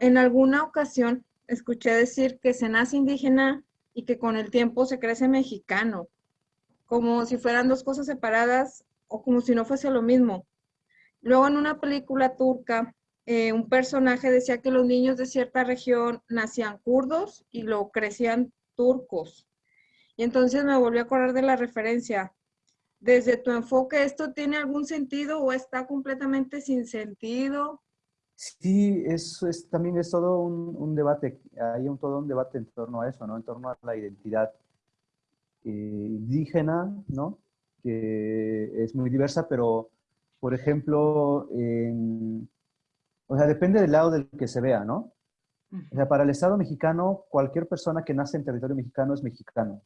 en alguna ocasión escuché decir que se nace indígena y que con el tiempo se crece mexicano, como si fueran dos cosas separadas o como si no fuese lo mismo. Luego en una película turca, eh, un personaje decía que los niños de cierta región nacían kurdos y lo crecían turcos. Y entonces me volví a acordar de la referencia. Desde tu enfoque, ¿esto tiene algún sentido o está completamente sin sentido? Sí, eso es, también es todo un, debate, hay un, todo un debate en torno a eso, ¿no? En torno a la identidad eh, indígena, ¿no? Que es muy diversa, pero, por ejemplo, o sea, depende del lado del que se vea, ¿no? O sea, para el Estado mexicano, cualquier persona que nace en territorio mexicano es mexicano,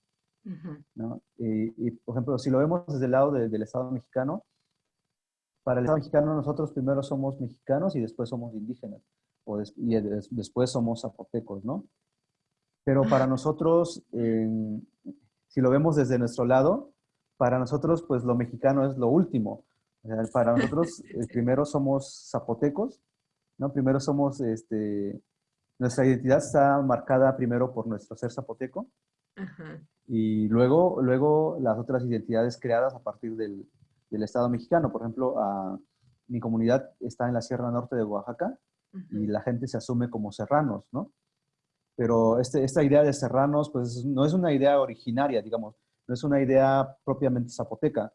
¿no? Y, por ejemplo, si lo vemos desde el lado del Estado mexicano, para el Estado mexicano nosotros primero somos mexicanos y después somos indígenas, o y después somos zapotecos, ¿no? Pero para nosotros, si lo vemos desde nuestro lado, para nosotros pues lo mexicano es lo último. para nosotros eh, primero somos zapotecos, ¿no? Primero somos, este, nuestra identidad está marcada primero por nuestro ser zapoteco, y luego, luego las otras identidades creadas a partir del, del Estado mexicano. Por ejemplo, mi comunidad está en la Sierra Norte de Oaxaca y la gente se asume como serranos, ¿no? Pero este, esta idea de serranos, pues no es una idea originaria, digamos, no es una idea propiamente zapoteca,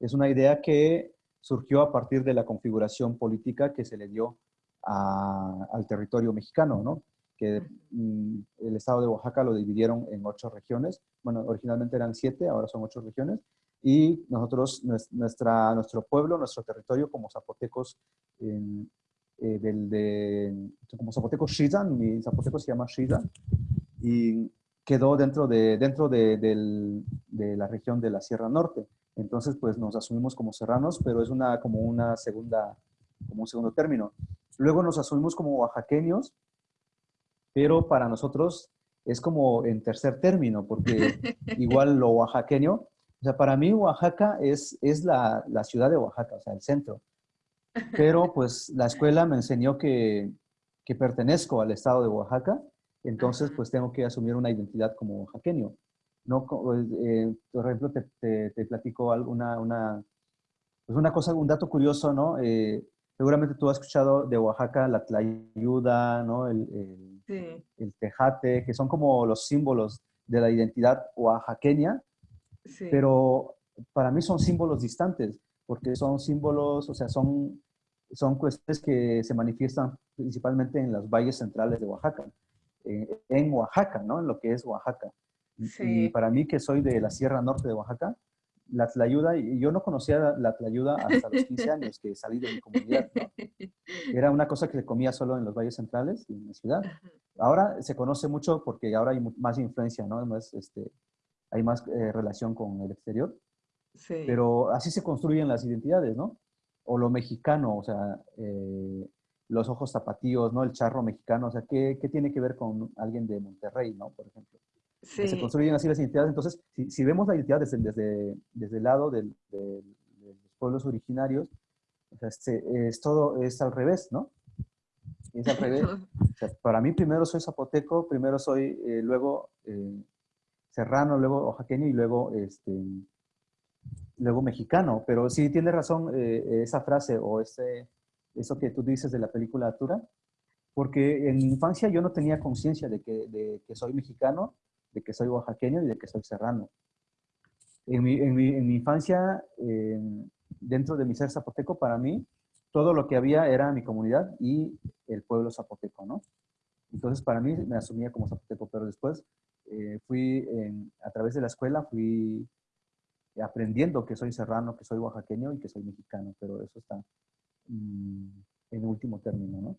es una idea que surgió a partir de la configuración política que se le dio al territorio mexicano, ¿no? que mm, el estado de Oaxaca lo dividieron en ocho regiones. Bueno, originalmente eran siete, ahora son ocho regiones y nosotros, nuestra, nuestro pueblo, nuestro territorio como zapotecos, eh, del, de, como zapotecos Shizan, mi zapoteco se llama Shizan, y quedó dentro, de, dentro de, de, la región de la Sierra Norte. Entonces, pues nos asumimos como serranos, pero es una, como una segunda, como un segundo término. Luego nos asumimos como oaxaqueños, pero para nosotros es como en tercer término, porque igual lo oaxaqueño o sea, para mí Oaxaca es, es la, la, ciudad de Oaxaca, o sea, el centro. Pero pues la escuela me enseñó que, que pertenezco al estado de Oaxaca, entonces pues tengo que asumir una identidad como oaxaqueño. No, eh, por ejemplo, te, te, platico alguna, una, pues una cosa, un dato curioso, ¿no? Eh, seguramente tú has escuchado de Oaxaca la tlayuda, ¿no? El, el, el, tejate, que son como los símbolos de la identidad oaxaqueña, pero para mí son símbolos distantes, porque son símbolos, o sea, son, son cuestiones que se manifiestan principalmente en los valles centrales de Oaxaca, en Oaxaca, ¿no? En lo que es Oaxaca. Y para mí, que soy de la Sierra Norte de Oaxaca, la Tlayuda, yo no conocía la Tlayuda hasta los 15 años que salí de mi comunidad, ¿no? Era una cosa que se comía solo en los valles centrales y en la ciudad. Ahora se conoce mucho porque ahora hay más influencia, ¿no? Más, este, hay más eh, relación con el exterior. Sí. Pero así se construyen las identidades, ¿no? O lo mexicano, o sea, eh, los ojos zapatíos, ¿no? El charro mexicano, o sea, ¿qué, ¿qué, tiene que ver con alguien de Monterrey, ¿no? Por ejemplo. Sí. Se construyen así las identidades. Entonces, si, si vemos la identidad desde, desde, desde el lado del, de los pueblos originarios, o sea, este, es todo, es al revés, ¿no? Es al revés. O sea, para mí primero soy zapoteco, primero soy, eh, luego serrano, luego oaxaqueño y luego, este, luego mexicano. Pero sí tiene razón eh, esa frase o ese, eso que tú dices de la película Atura, porque en mi infancia yo no tenía conciencia de que, de que soy mexicano, de que soy oaxaqueño y de que soy serrano. En mi, en mi, en mi infancia, dentro de mi ser zapoteco, para mí, todo lo que había era mi comunidad y el pueblo zapoteco, ¿no? Entonces, para mí me asumía como zapoteco, pero después eh, fui, a través de la escuela, fui aprendiendo que soy serrano, que soy oaxaqueño y que soy mexicano, pero eso está mm, en último término, ¿no?